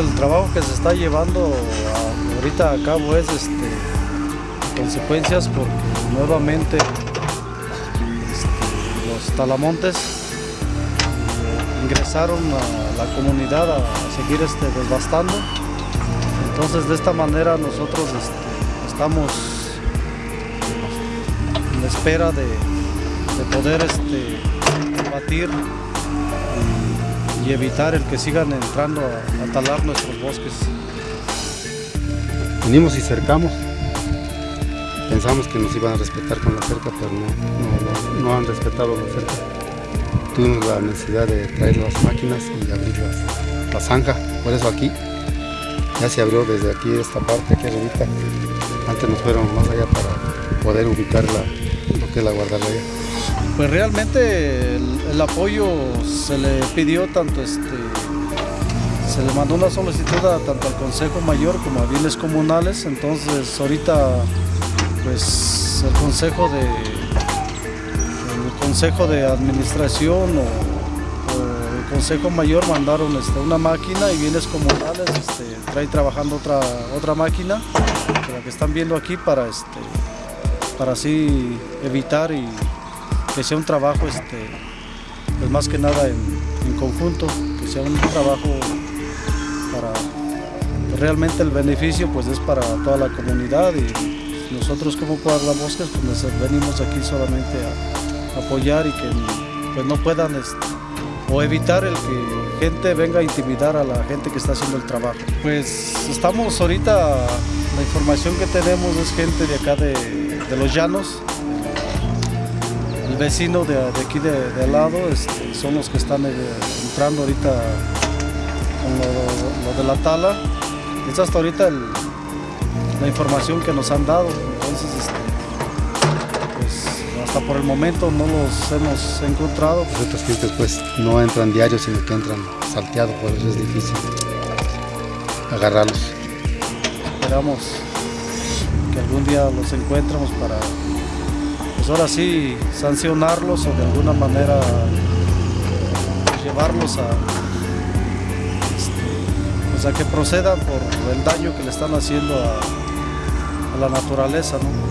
El trabajo que se está llevando a- ahorita a cabo es este, consecuencias porque nuevamente este, los talamontes eh, ingresaron a la comunidad a, seguir este, desbastando. Entonces de esta manera nosotros este, estamos en espera de, de poder combatir evitar el que sigan entrando a, a talar nuestros bosques. Venimos y cercamos. Pensamos que nos iban a respetar con la cerca, pero no, no, han respetado la cerca. Tuvimos la necesidad de traer las máquinas y abrir la zanja. Por eso aquí ya se abrió desde aquí esta parte, aquí arribita. Antes nos fueron más allá para poder ubicar la, lo que la guardarraya. Pues realmente el, apoyo se le pidió tanto este, se le mandó una solicitud tanto al Consejo Mayor como a bienes comunales, entonces ahorita pues el Consejo de el Consejo de Administración o, el Consejo Mayor mandaron este, una máquina y bienes comunales este, trae trabajando otra, otra máquina, que están viendo aquí para este para así evitar y que sea un trabajo este, pues más que nada en, conjunto, que sea un trabajo para realmente el beneficio pues es para toda la comunidad y nosotros como guardabosques pues nos venimos aquí solamente a apoyar y que pues no puedan este, o evitar el que gente venga a intimidar a la gente que está haciendo el trabajo. Pues estamos ahorita, la información que tenemos es gente de acá de los llanos, el vecino de, de aquí de, de al lado este, son los que están eh, entrando ahorita con lo, lo de la tala. Es hasta ahorita el- la información que nos han dado. Entonces, este, pues, hasta por el momento no los hemos encontrado. Otras gentes pues no entran diarios, sino que entran salteados, por eso es difícil agarrarlos. Esperamos que algún día los encuentremos para, ahora sí, sancionarlos o de alguna manera llevarlos a, este, pues a que procedan por el daño que le están haciendo a, a la naturaleza, ¿no?